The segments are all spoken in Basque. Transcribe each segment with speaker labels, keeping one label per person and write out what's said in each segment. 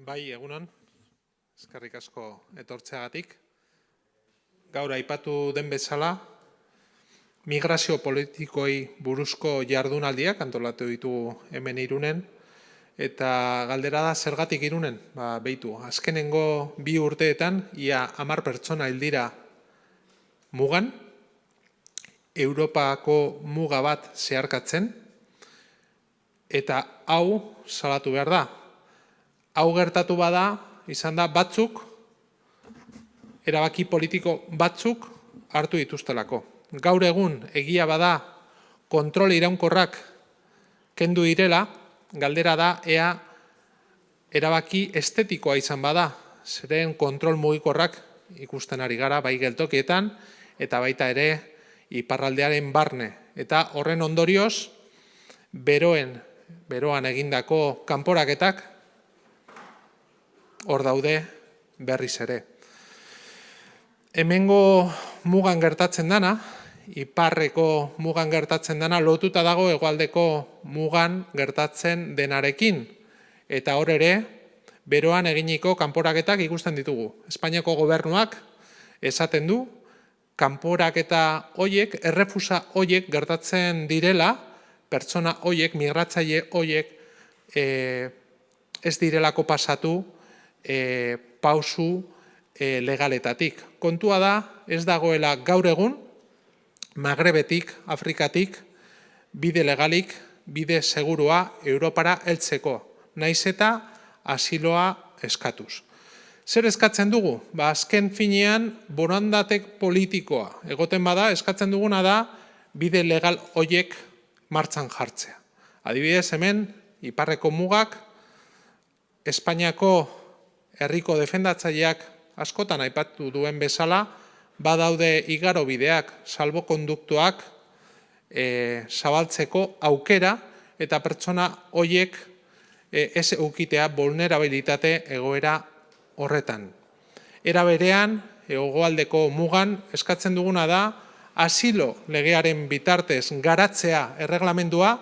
Speaker 1: Bai, egunon, eskerrik asko etortzeagatik. Gaur aipatu den bezala, migrazio politikoei buruzko jardunaldiak antolatu ditugu hemen irunen, eta galdera da zergatik irunen, ba, behitu, azkenengo bi urteetan, ia amar pertsona hildira mugan, Europako muga bat zeharkatzen, eta hau salatu behar da. Hau gertatu bada, izan da batzuk, erabaki politiko batzuk hartu dituztelako. Gaur egun egia bada kontrol iraunkorrak kendu direla, galdera da ea erabaki estetikoa izan bada, zeren kontrol mugikorrak ikusten ari gara bai geltokietan eta baita ere iparraldearen barne. Eta horren ondorioz, beroen, beroan egindako kanporaketak hor daude berriz ere. Hemengo mugan gertatzen dana, iparreko mugan gertatzen dana, lotuta dago egualdeko mugan gertatzen denarekin. Eta hor ere, beroan eginiko kanporaketak ikusten ditugu. Espainiako gobernuak esaten du, kanporaketa hoiek, errefusa hoiek gertatzen direla, pertsona hoiek, migratzaile hoiek e, ez direlako pasatu e, pausu e, legaletatik. Kontua da, ez dagoela gaur egun, Magrebetik, Afrikatik, bide legalik, bide segurua Europara heltzeko, naiz eta asiloa eskatuz. Zer eskatzen dugu? Ba, azken finean, borondatek politikoa. Egoten bada, eskatzen duguna da, bide legal hoiek martzan jartzea. Adibidez, hemen, iparreko mugak, Espainiako herriko defendatzaileak askotan aipatu duen bezala, badaude igaro bideak, salbo konduktuak, e, zabaltzeko aukera, eta pertsona hoiek e, ez eukitea vulnerabilitate egoera horretan. Era berean, egoaldeko mugan, eskatzen duguna da, asilo legearen bitartez garatzea erreglamendua,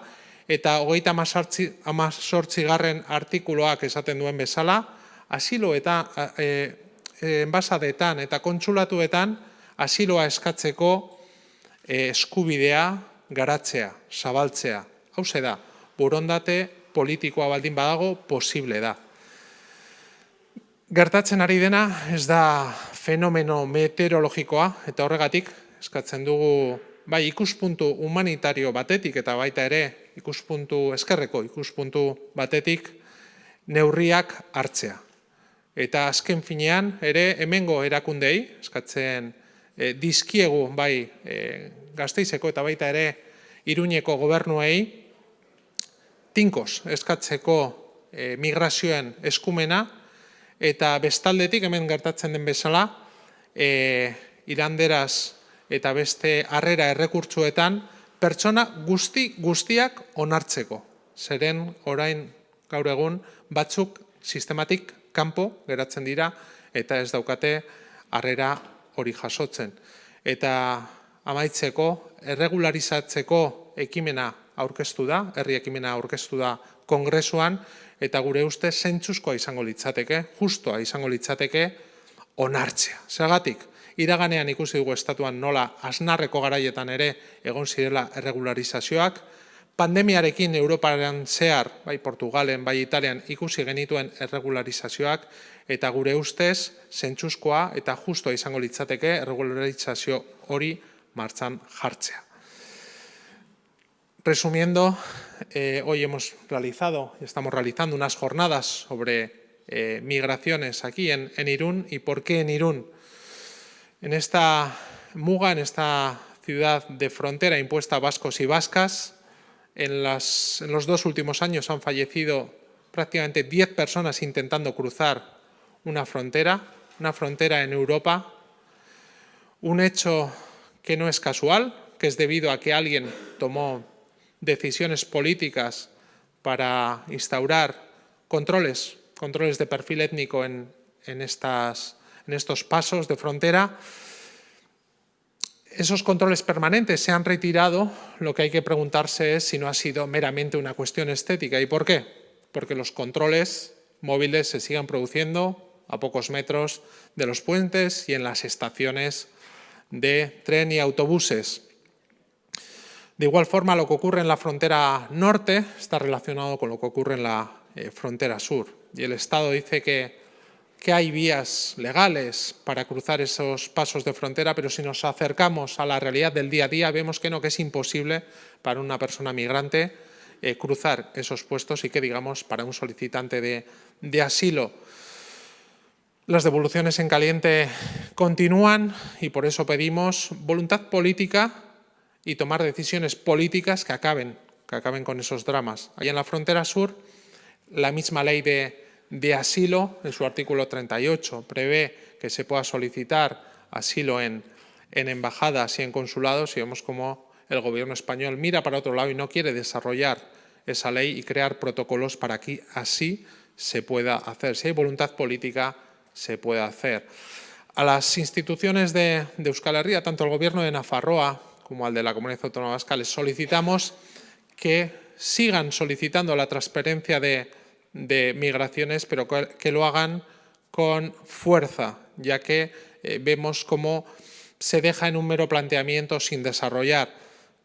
Speaker 1: eta hogeita amazortzi garren artikuloak esaten duen bezala, asilo eta e, enbasadetan eta kontsulatuetan asiloa eskatzeko e, eskubidea garatzea, zabaltzea. Hau da, burondate politikoa baldin badago posible da. Gertatzen ari dena ez da fenomeno meteorologikoa eta horregatik eskatzen dugu bai ikuspuntu humanitario batetik eta baita ere ikuspuntu eskerreko ikuspuntu batetik neurriak hartzea. Eta azken finean ere hemengo erakundei eskatzen e, dizkiegu bai e, gazteizeko eta baita ere iruñeko gobernuei tinkos eskatzeko e, migrazioen eskumena eta bestaldetik hemen gertatzen den bezala, e, iranderaz eta beste harrera errekurtzuetan, pertsona guzti guztiak onartzeko. Zeren orain gaur egun batzuk sistematik kanpo geratzen dira eta ez daukate harrera hori jasotzen. Eta amaitzeko, erregularizatzeko ekimena aurkeztu da, herri ekimena aurkeztu da kongresuan, eta gure uste zentzuzkoa izango litzateke, justoa izango litzateke, onartzea. Zergatik, iraganean ikusi dugu estatuan nola asnarreko garaietan ere egon zirela erregularizazioak, pandemiarekin Europaren zehar, bai Portugalen, bai Italian ikusi genituen erregularizazioak, eta gure ustez zentzuzkoa eta justoa izango litzateke erregularizazio hori martzan jartzea. Resumiendo, eh, hoy hemos realizado, estamos realizando unas jornadas sobre eh, migraciones aquí en, Irún y por qué en Irún. En esta muga, en esta ciudad de frontera impuesta a vascos y vascas, en, los dos últimos años han fallecido prácticamente 10 personas intentando cruzar una frontera, una frontera en Europa, un hecho que no es casual, que es debido a que alguien tomó decisiones políticas para instaurar controles, controles de perfil étnico en, estas, en estos pasos de frontera, esos controles permanentes se han retirado, lo que hay que preguntarse es si no ha sido meramente una cuestión estética. ¿Y por qué? Porque los controles móviles se sigan produciendo a pocos metros de los puentes y en las estaciones de tren y autobuses. De igual forma, lo que ocurre en la frontera norte está relacionado con lo que ocurre en la eh, frontera sur. Y el Estado dice que, que hay vías legales para cruzar esos pasos de frontera, pero si nos acercamos a la realidad del día a día, vemos que no, que es imposible para una persona migrante eh, cruzar esos puestos y que, digamos, para un solicitante de, de asilo las devoluciones en caliente continúan y por eso pedimos voluntad política y tomar decisiones políticas que acaben, que acaben con esos dramas. Allá en la frontera sur, la misma ley de, de asilo, en su artículo 38, prevé que se pueda solicitar asilo en, en embajadas y en consulados y vemos cómo el gobierno español mira para otro lado y no quiere desarrollar esa ley y crear protocolos para que así se pueda hacer. Si hay voluntad política, se puede hacer. A las instituciones de, Euskal Herria, tanto el gobierno de Nafarroa como al de la Comunidad Autónoma Vasca, les solicitamos que sigan solicitando la transparencia de, migraciones, pero que, lo hagan con fuerza, ya que eh, vemos cómo se deja en un mero planteamiento sin desarrollar.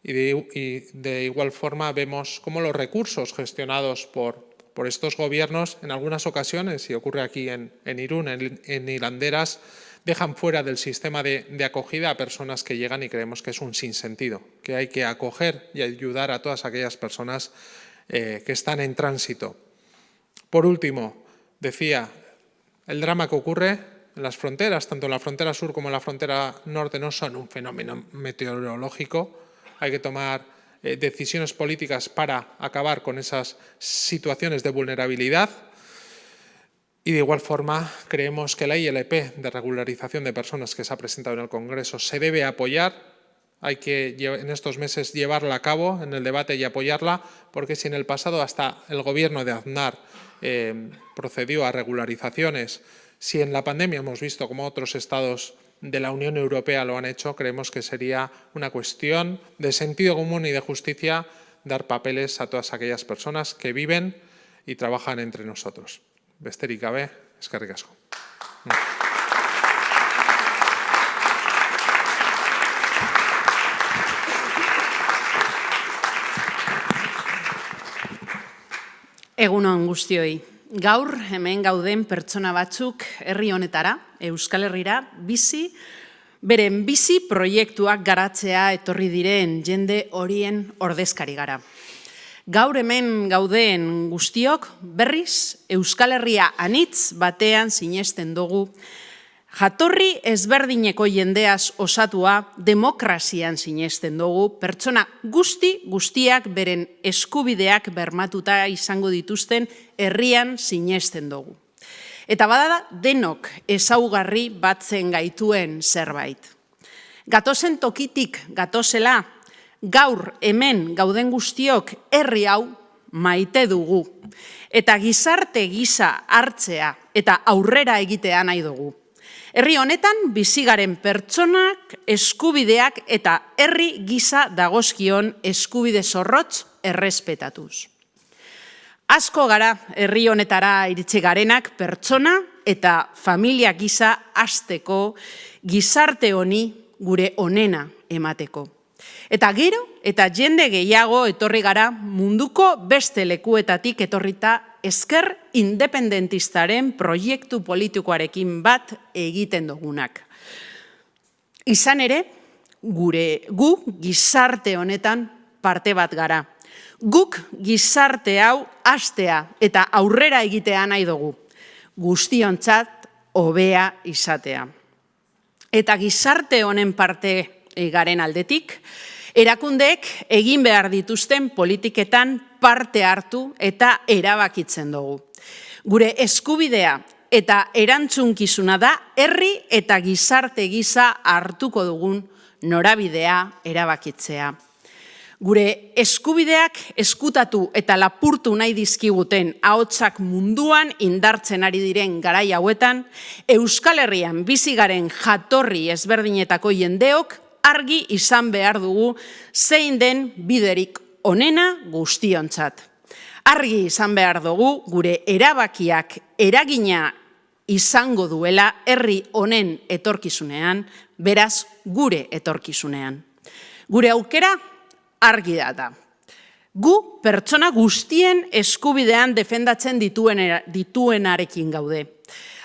Speaker 1: Y de, igual forma vemos cómo los recursos gestionados por, por, estos gobiernos, en algunas ocasiones, y ocurre aquí en, Irún, en, en Hilanderas, dejan fuera del sistema de, acogida a personas que llegan y creemos que es un sinsentido, que hay que acoger y ayudar a todas aquellas personas eh, que están en tránsito. Por último, decía, el drama que ocurre en las fronteras, tanto la frontera sur como la frontera norte, no son un fenómeno meteorológico. Hay que tomar eh, decisiones políticas para acabar con esas situaciones de vulnerabilidad y de igual forma, creemos que la ILP de regularización de personas que se ha presentado en el Congreso se debe apoyar. Hay que en estos meses llevarla a cabo en el debate y apoyarla, porque si en el pasado hasta el gobierno de Aznar eh, procedió a regularizaciones, si en la pandemia hemos visto cómo otros estados de la Unión Europea lo han hecho, creemos que sería una cuestión de sentido común y de justicia dar papeles a todas aquellas personas que viven y trabajan entre nosotros. besterik gabe.
Speaker 2: Egunon guztioi. Gaur hemen gauden pertsona batzuk herri honetara, Euskal Herrira, bizi, beren bizi proiektuak garatzea etorri diren jende horien ordezkari gara. Gaur hemen gaudeen guztiok berriz Euskal Herria anitz batean sinesten dugu. Jatorri ezberdineko jendeaz osatua demokrazian sinesten dugu, pertsona guzti guztiak beren eskubideak bermatuta izango dituzten herrian sinesten dugu. Eta badada denok ezaugarri batzen gaituen zerbait. Gatozen tokitik gatozela gaur hemen gauden guztiok herri hau maite dugu. Eta gizarte giza hartzea eta aurrera egitea nahi dugu. Herri honetan bizigaren pertsonak eskubideak eta herri giza dagozkion eskubide zorrotz errespetatuz. Asko gara herri honetara iritsi garenak pertsona eta familia giza hasteko gizarte honi gure onena emateko. Eta gero, eta jende gehiago etorri gara munduko beste lekuetatik etorrita esker independentistaren proiektu politikoarekin bat egiten dugunak. Izan ere, gure gu gizarte honetan parte bat gara. Guk gizarte hau astea eta aurrera egitea nahi dugu. Guztiontzat hobea izatea. Eta gizarte honen parte garen aldetik, erakundeek egin behar dituzten politiketan parte hartu eta erabakitzen dugu. Gure eskubidea eta erantzunkizuna da herri eta gizarte giza hartuko dugun norabidea erabakitzea. Gure eskubideak eskutatu eta lapurtu nahi dizkiguten ahotsak munduan indartzen ari diren garai hauetan, Euskal Herrian bizigaren jatorri ezberdinetako jendeok argi izan behar dugu zein den biderik onena guztiontzat. Argi izan behar dugu gure erabakiak eragina izango duela herri honen etorkizunean, beraz gure etorkizunean. Gure aukera argi da. Gu pertsona guztien eskubidean defendatzen dituen, dituenarekin gaude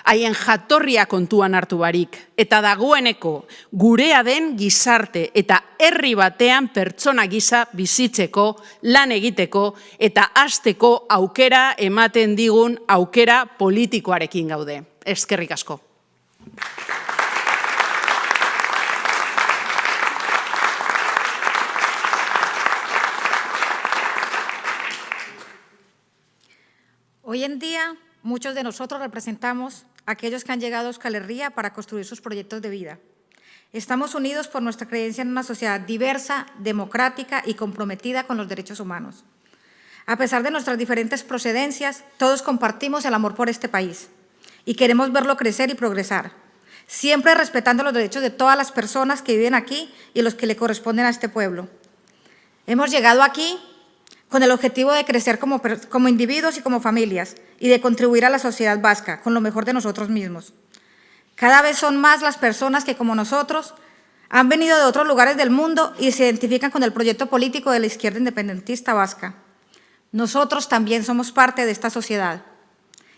Speaker 2: haien jatorria kontuan hartu barik, eta dagoeneko gurea den gizarte eta herri batean pertsona gisa bizitzeko, lan egiteko eta hasteko aukera ematen digun aukera politikoarekin gaude. Eskerrik asko.
Speaker 3: Hoy en día, muchos de nosotros representamos aquellos que han llegado a Euskal Herria para construir sus proyectos de vida. Estamos unidos por nuestra creencia en una sociedad diversa, democrática y comprometida con los derechos humanos. A pesar de nuestras diferentes procedencias, todos compartimos el amor por este país y queremos verlo crecer y progresar, siempre respetando los derechos de todas las personas que viven aquí y los que le corresponden a este pueblo. Hemos llegado aquí con el objetivo de crecer como, individuos y como familias y de contribuir a la sociedad vasca con lo mejor de nosotros mismos. Cada vez son más las personas que, como nosotros, han venido de otros lugares del mundo y se identifican con el proyecto político de la izquierda independentista vasca. Nosotros también somos parte de esta sociedad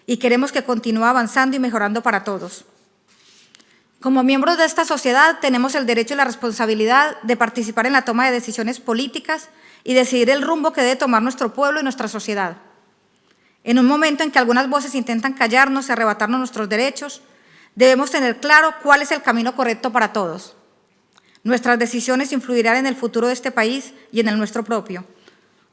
Speaker 3: y queremos que continúe avanzando y mejorando para todos. Como miembros de esta sociedad tenemos el derecho y la responsabilidad de participar en la toma de decisiones políticas y decidir el rumbo que debe tomar nuestro pueblo y nuestra sociedad. En un momento en que algunas voces intentan callarnos y arrebatarnos nuestros derechos, debemos tener claro cuál es el camino correcto para todos. Nuestras decisiones influirán en el futuro de este país y en el nuestro propio,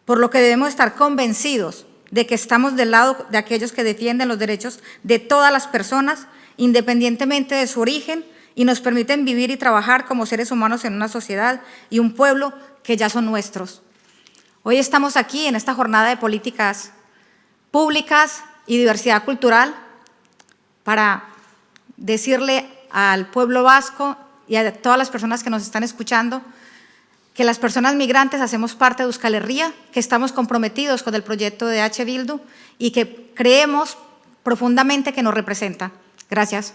Speaker 3: por lo que debemos estar convencidos de que estamos del lado de aquellos que defienden los derechos de todas las personas, independientemente de su origen, y nos permiten vivir y trabajar como seres humanos en una sociedad y un pueblo que ya son nuestros. Hoy estamos aquí en esta jornada de políticas públicas y diversidad cultural para decirle al pueblo vasco y a todas las personas que nos están escuchando que las personas migrantes hacemos parte de Euskal Herria, que estamos comprometidos con el proyecto de H. Bildu y que creemos profundamente que nos representa. Gracias.